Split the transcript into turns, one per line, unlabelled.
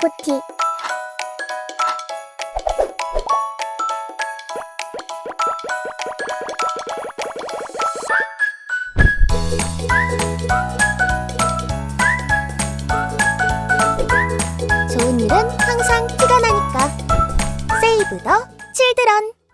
코티 좋은 일은 항상 티가 나니까. 세이브 더 칠드런.